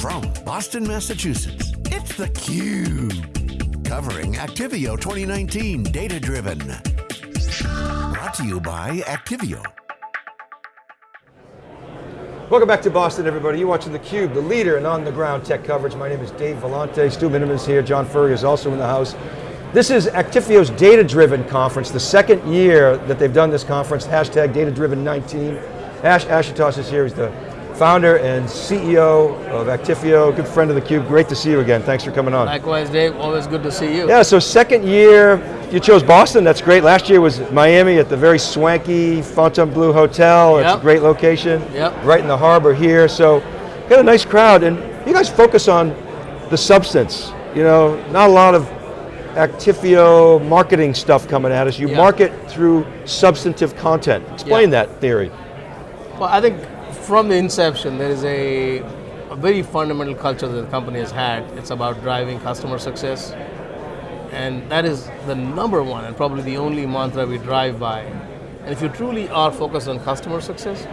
From Boston, Massachusetts, it's theCUBE. Covering Actifio 2019 Data Driven. Brought to you by Actifio. Welcome back to Boston, everybody. You're watching theCUBE, the leader in on-the-ground tech coverage. My name is Dave Vellante. Stu Miniman's here. John Furrier is also in the house. This is Actifio's Data-Driven Conference, the second year that they've done this conference, hashtag Data-Driven19. Ash Ashutosh is here, he's the founder and CEO of Actifio, good friend of theCUBE. Great to see you again, thanks for coming on. Likewise, Dave, always good to see you. Yeah, so second year, you chose Boston, that's great. Last year was Miami at the very swanky Fontainebleau Hotel. It's a great location. Yep. Right in the harbor here, so got a nice crowd, and you guys focus on the substance. You know, not a lot of Actifio marketing stuff coming at us. You Yeah. market through substantive content. Explain that theory. Well, I think from the inception, there is a, a very fundamental culture that the company has had. It's about driving customer success. And that is the number one and probably the only mantra we drive by. And if you truly are focused on customer success,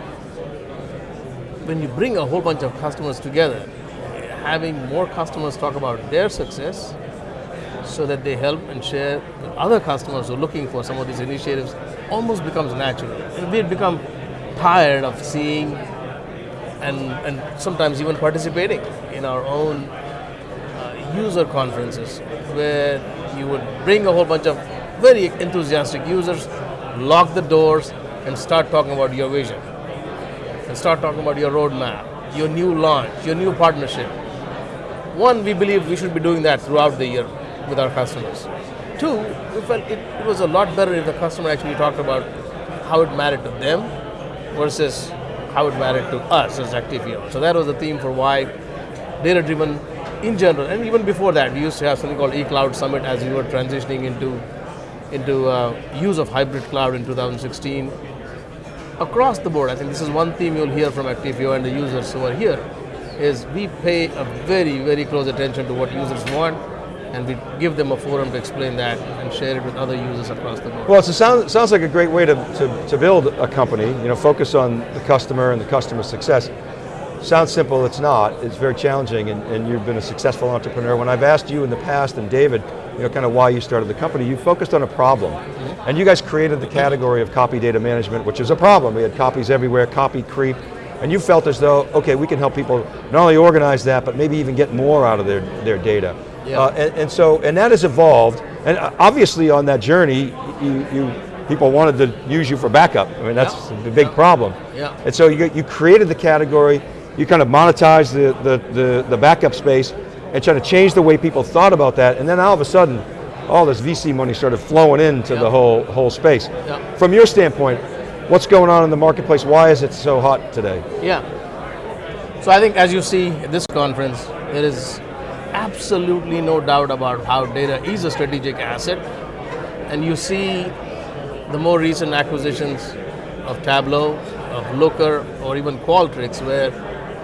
when you bring a whole bunch of customers together, having more customers talk about their success so that they help and share with other customers who are looking for some of these initiatives almost becomes natural. We become tired of seeing and, and sometimes even participating in our own uh, user conferences where you would bring a whole bunch of very enthusiastic users, lock the doors, and start talking about your vision. And start talking about your roadmap, your new launch, your new partnership. One, we believe we should be doing that throughout the year with our customers. Two, we felt it, it was a lot better if the customer actually talked about how it mattered to them versus how it mattered to us as Actifio. So that was the theme for why data-driven in general, and even before that, we used to have something called eCloud Summit as we were transitioning into, into uh, use of hybrid cloud in 2016. Across the board, I think this is one theme you'll hear from Actifio and the users who are here, is we pay a very, very close attention to what users want, and we give them a forum to explain that and share it with other users across the board. Well, it a sound, sounds like a great way to, to, to build a company, you know, focus on the customer and the customer success. Sounds simple, it's not. It's very challenging and, and you've been a successful entrepreneur. When I've asked you in the past and David, you know, kind of why you started the company, you focused on a problem. Mm-hmm. And you guys created the category of copy data management, which is a problem. We had copies everywhere, copy creep, and you felt as though, okay, we can help people not only organize that, but maybe even get more out of their, their data. Yeah. Uh, and, and so, and that has evolved, and uh, obviously on that journey, you, you people wanted to use you for backup. I mean, that's Yeah. the big Yeah. problem. Yeah. And so you, you created the category, you kind of monetized the, the, the, the backup space, and trying to change the way people thought about that, and then all of a sudden, all this VC money started flowing into Yeah. the whole, whole space. Yeah. From your standpoint, what's going on in the marketplace? Why is it so hot today? Yeah. So I think as you see at this conference, there is absolutely no doubt about how data is a strategic asset. And you see the more recent acquisitions of Tableau, of Looker, or even Qualtrics, where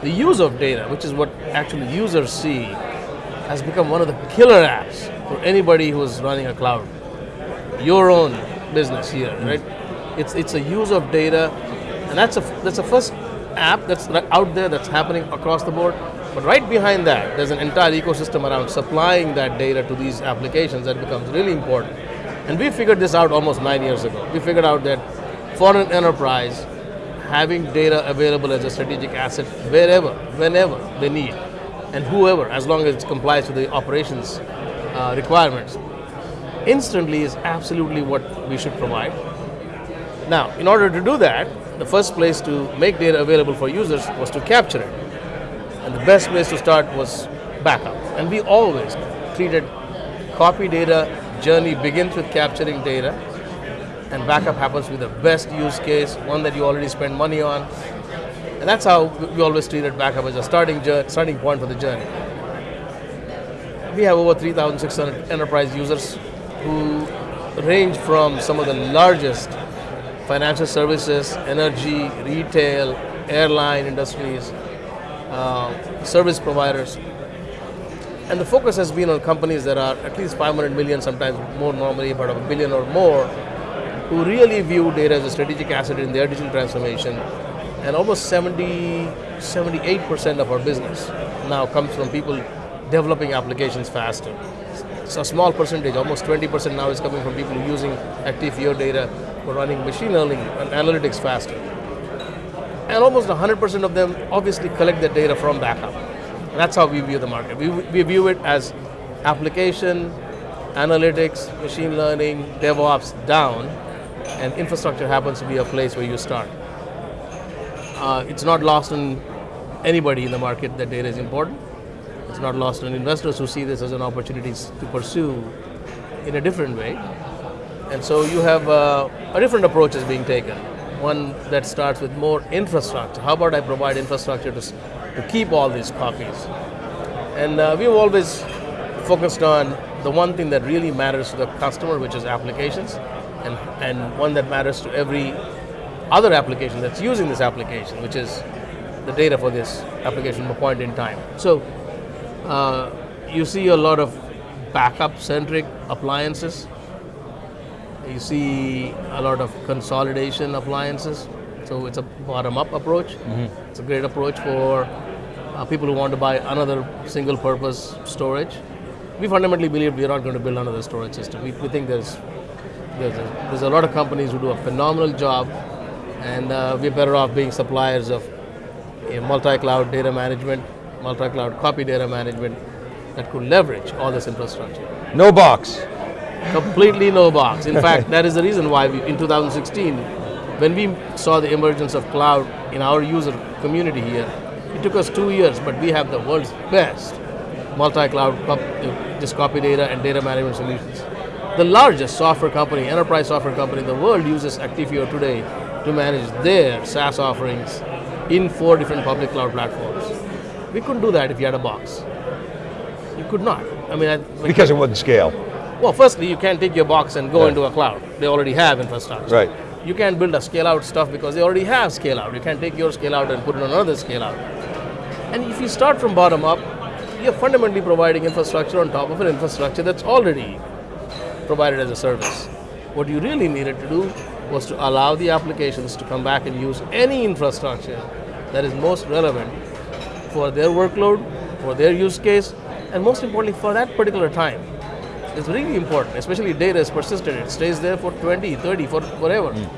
the use of data, which is what actually users see, has become one of the killer apps for anybody who is running a cloud. Your own business here, mm. right? It's, it's a use of data, and that's a, that's a first app that's out there that's happening across the board. But right behind that, there's an entire ecosystem around supplying that data to these applications that becomes really important. And we figured this out almost nine years ago. We figured out that for an enterprise, having data available as a strategic asset wherever, whenever they need, and whoever, as long as it complies with the operations uh, requirements, instantly is absolutely what we should provide. Now, in order to do that, the first place to make data available for users was to capture it. And the best place to start was backup. And we always treated copy data journey begins with capturing data, and backup happens with the best use case, one that you already spend money on. And that's how we always treated backup as a starting, starting point for the journey. We have over 3,600 enterprise users who range from some of the largest financial services, energy, retail, airline industries, uh, service providers. And the focus has been on companies that are at least 500 million, sometimes more normally, about a billion or more, who really view data as a strategic asset in their digital transformation And almost 70, 78% of our business now comes from people developing applications faster. So a small percentage, almost 20% now is coming from people using Actifio data for running machine learning and analytics faster. And almost 100% of them obviously collect the data from backup. That's how we view the market. We, we view it as application, analytics, machine learning, DevOps down, and infrastructure happens to be a place where you start. Uh, it's not lost on anybody in the market that data is important. It's not lost on investors who see this as an opportunity to pursue in a different way. And so you have uh, a different approach is being taken. One that starts with more infrastructure. How about I provide infrastructure to, to keep all these copies? And uh, we've always focused on the one thing that really matters to the customer, which is applications, and, and one that matters to every other application that's using this application, which is the data for this application point in time. So uh, you see a lot of backup-centric appliances. You see a lot of consolidation appliances. So it's a bottom-up approach. Mm-hmm. It's a great approach for uh, people who want to buy another single-purpose storage. We fundamentally believe we are not going to build another storage system. We, we think there's there's a, there's a lot of companies who do a phenomenal job, and uh, we're better off being suppliers of multi-cloud data management, multi-cloud copy data management that could leverage all this infrastructure. No box. Completely no box. In fact, that is the reason why we, in 2016, when we saw the emergence of cloud in our user community here, it took us two years, but we have the world's best multi-cloud just uh, copy data and data management solutions. The largest software company, enterprise software company in the world uses Actifio today to manage their SaaS offerings in four different public cloud platforms. We couldn't do that if you had a box. You could not. I mean, I, because it wouldn't scale. Well, firstly, you can't take your box and go yeah. into a cloud. They already have infrastructure. Right. You can't build a scale out stuff because they already have scale out. You can't take your scale out and put it on another scale out. And if you start from bottom up, you're fundamentally providing infrastructure on top of an infrastructure that's already provided as a service. What you really needed to do was to allow the applications to come back and use any infrastructure that is most relevant for their workload, for their use case, and most importantly for that particular time. It's really important, especially data is persistent. It stays there for 20, 30, for whatever. Mm.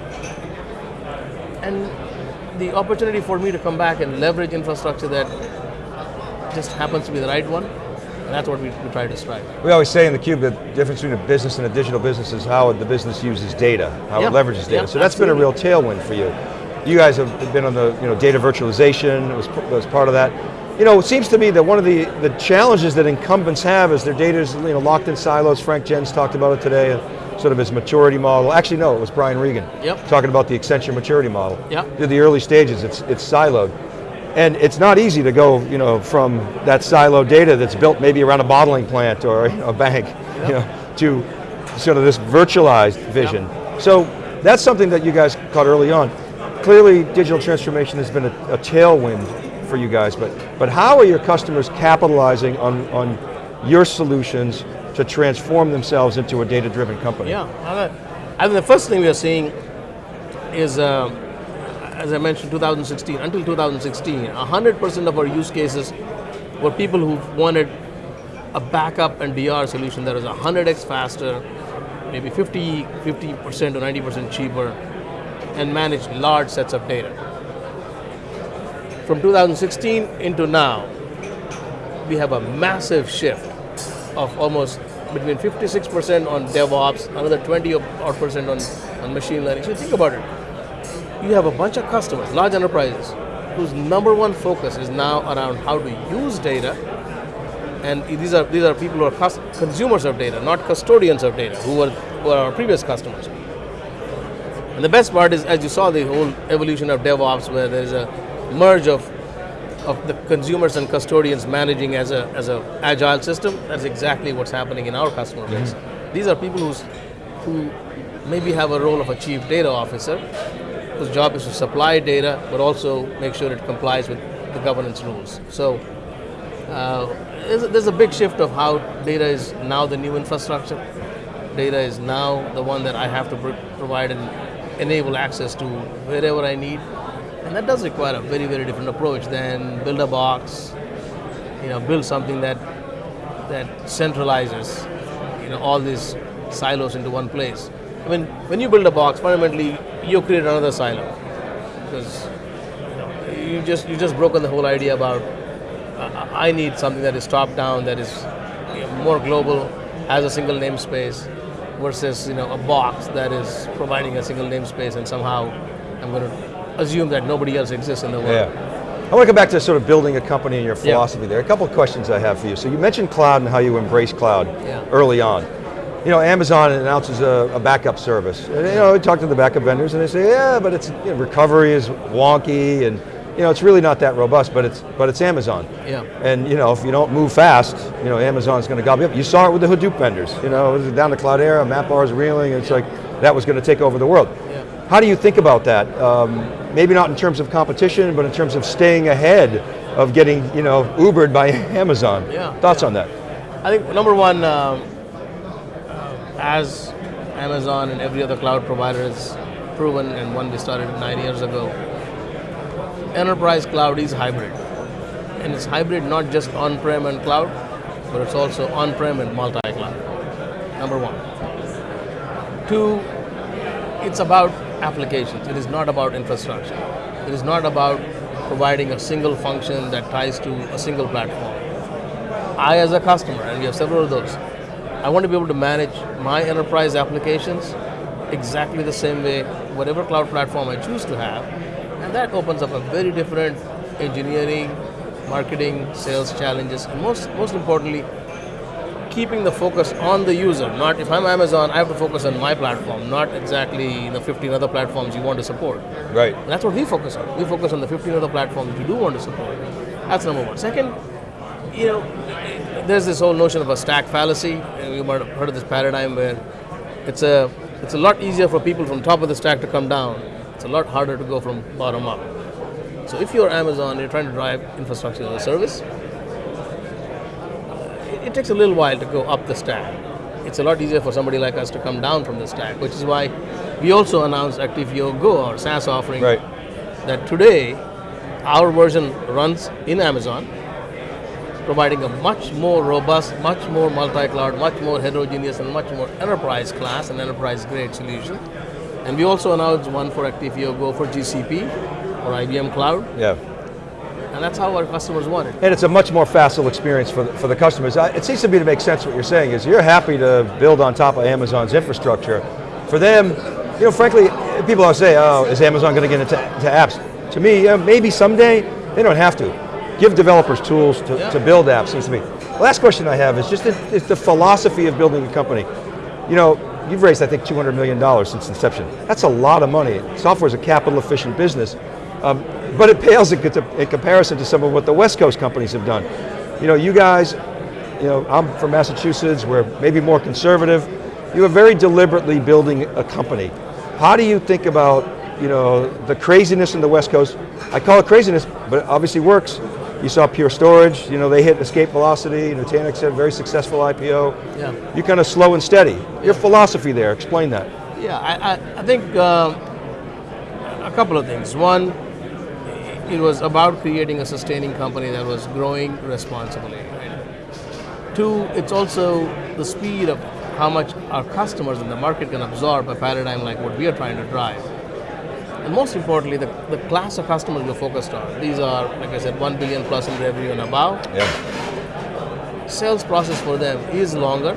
And the opportunity for me to come back and leverage infrastructure that just happens to be the right one, and that's what we, we try to strive. We always say in the Cube the difference between a business and a digital business is how the business uses data, how yeah. it leverages data. Yeah, so that's absolutely. been a real tailwind for you. You guys have been on the you know, data virtualization, was, was part of that. You know, it seems to me that one of the, the challenges that incumbents have is their data is you know, locked in silos. Frank Jens talked about it today, uh, sort of his maturity model. Actually, no, it was Brian Regan yep. talking about the Accenture maturity model. Yep. Through the early stages, it's, it's siloed. And it's not easy to go you know, from that siloed data that's built maybe around a bottling plant or a bank yep. you know, to sort of this virtualized vision. So that's something that you guys caught early on. Clearly, digital transformation has been a, a tailwind for you guys, but, but how are your customers capitalizing on, on your solutions to transform themselves into a data-driven company? Yeah, I think the first thing we are seeing is, uh, as I mentioned, 2016, until 2016, 100% of our use cases were people who wanted a backup and DR solution that was 100x faster, maybe 50, 50% or 90% cheaper, and managed large sets of data from 2016 into now, we have a massive shift of almost between 56% on DevOps, another 20 odd percent on, on machine learning. So think about it. You have a bunch of customers, large enterprises, whose number one focus is now around how to use data. And these are these are people who are consumers of data, not custodians of data, who were, who are our previous customers. And the best part is, as you saw, the whole evolution of DevOps, where there's a merge of of the consumers and custodians managing as a as a agile system. That's exactly what's happening in our customer base. Mm-hmm. These are people who's who maybe have a role of a chief data officer, whose job is to supply data, but also make sure it complies with the governance rules. So uh, there's, a, there's a big shift of how data is now the new infrastructure. Data is now the one that I have to pr- provide and enable access to wherever I need And that does require a very, very different approach than build a box, you know, build something that that centralizes, you know, all these silos into one place. I mean, when you build a box, fundamentally you create another silo because you, know, you just you just broken the whole idea about uh, I need something that is top down, that is you know, more global, has a single namespace, versus you know a box that is providing a single namespace, and somehow I'm going to assume that nobody else exists in the world. Yeah. I want to come back to sort of building a company and your philosophy yeah. there. A couple of questions I have for you. So you mentioned cloud and how you embrace cloud yeah. early on. You know, Amazon announces a, a, backup service. And, you know, we talk to the backup vendors and they say, yeah, but it's you know, recovery is wonky and you know, it's really not that robust, but it's but it's Amazon. Yeah. And you know, if you don't move fast, you know, Amazon's going to gobble you up. You saw it with the Hadoop vendors. You know, down to Cloudera, MapR's reeling. It's like that was going to take over the world. Yeah. How do you think about that? Um, maybe not in terms of competition, but in terms of staying ahead of getting, you know, Ubered by Amazon. Yeah. Thoughts yeah. on that? I think number one, um, as Amazon and every other cloud provider has proven, and one we started nine years ago, enterprise cloud is hybrid. And it's hybrid not just on-prem and cloud, but it's also on-prem and multi-cloud. Number one. Two, it's about applications. It is not about infrastructure. It is not about providing a single function that ties to a single platform. I as a customer, and we have several of those, I want to be able to manage my enterprise applications exactly the same way, whatever cloud platform I choose to have, and that opens up a very different engineering, marketing, sales challenges, and most, most importantly, keeping the focus on the user. Not if I'm Amazon, I have to focus on my platform, not exactly the 15 other platforms you want to support. Right. And that's what we focus on. We focus on the 15 other platforms we do want to support. That's number one. Second, you know, there's this whole notion of a stack fallacy. You might have heard of this paradigm where it's a it's a lot easier for people from top of the stack to come down it's a lot harder to go from bottom up. So if you're Amazon, you're trying to drive infrastructure as a service, it, takes a little while to go up the stack. It's a lot easier for somebody like us to come down from the stack, which is why we also announced Actifio Go, our SaaS offering, right. that today our version runs in Amazon, providing a much more robust, much more multi-cloud, much more heterogeneous, and much more enterprise class and enterprise grade solution. And we also announced one for Actifio Go for GCP or IBM Cloud. Yeah. And that's how our customers want it. And it's a much more facile experience for the, for the customers. It seems to me to make sense what you're saying is you're happy to build on top of Amazon's infrastructure. For them, you know, frankly, people always say, oh, is Amazon going to get into, apps? To me, yeah, maybe someday, they don't have to. Give developers tools to, yeah. to build apps, seems to me. Last question I have is just the, is the philosophy of building a company. You know, You've raised, I think, $200 million since inception. That's a lot of money. Software is a capital efficient business, um, but it pales in, in comparison to some of what the West Coast companies have done. You know, you guys, you know, I'm from Massachusetts, we're maybe more conservative. You are very deliberately building a company. How do you think about, you know, the craziness in the West Coast? I call it craziness, but it obviously works. You saw Pure Storage, you know, they hit escape velocity, Nutanix had a very successful IPO. Yeah. You kind of slow and steady. Your philosophy there, explain that. Yeah, I, I, I think uh, a couple of things. One, it was about creating a sustaining company that was growing responsibly. Right? Two, it's also the speed of how much our customers in the market can absorb a paradigm like what we are trying to drive. And most importantly, the, the class of customers we're focused on. These are, like I said, 1 billion plus in revenue and above. Yeah. Sales process for them is longer,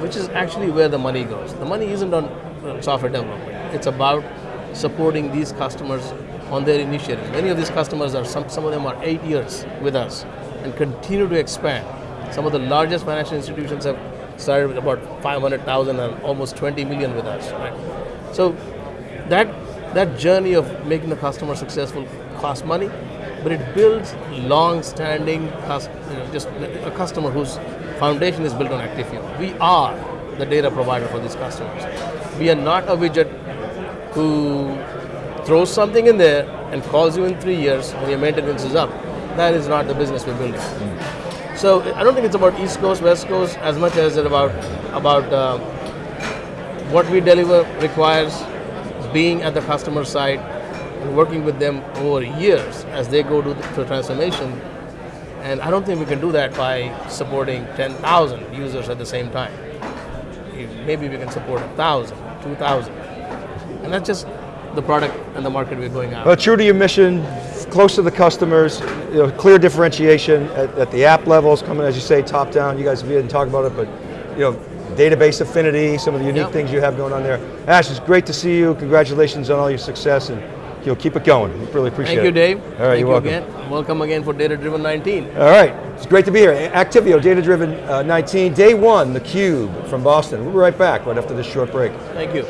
which is actually where the money goes. The money isn't on software development. It's about supporting these customers on their initiative. Many of these customers are, some, some of them are eight years with us and continue to expand. Some of the largest financial institutions have started with about 500,000 and almost 20 million with us. Right? So that that journey of making the customer successful costs money, but it builds long-standing, you know, just a customer whose foundation is built on Actifio. We are the data provider for these customers. We are not a widget who throws something in there and calls you in three years when your maintenance is up. That is not the business we're building. Mm. So I don't think it's about East Coast, West Coast as much as it about about uh, what we deliver requires being at the customer side, and working with them over years as they go to the, transformation. And I don't think we can do that by supporting 10,000 users at the same time. Maybe we can support 1,000, 2,000. And that's just the product and the market we're going after. Well, true to your mission, close to the customers, you know, clear differentiation at, at the app levels, coming as you say, top down. You guys didn't talk about it, but you know, database affinity, some of the unique Yep. things you have going on there. Ash, it's great to see you. Congratulations on all your success, and you know, keep it going. We really appreciate Thank you. Dave. All right, Thank you're you welcome. again. Welcome again for Data Driven 19. All right, it's great to be here. Actifio, Data Driven uh, 19, day one, theCUBE from Boston. We'll be right back right after this short break. Thank you.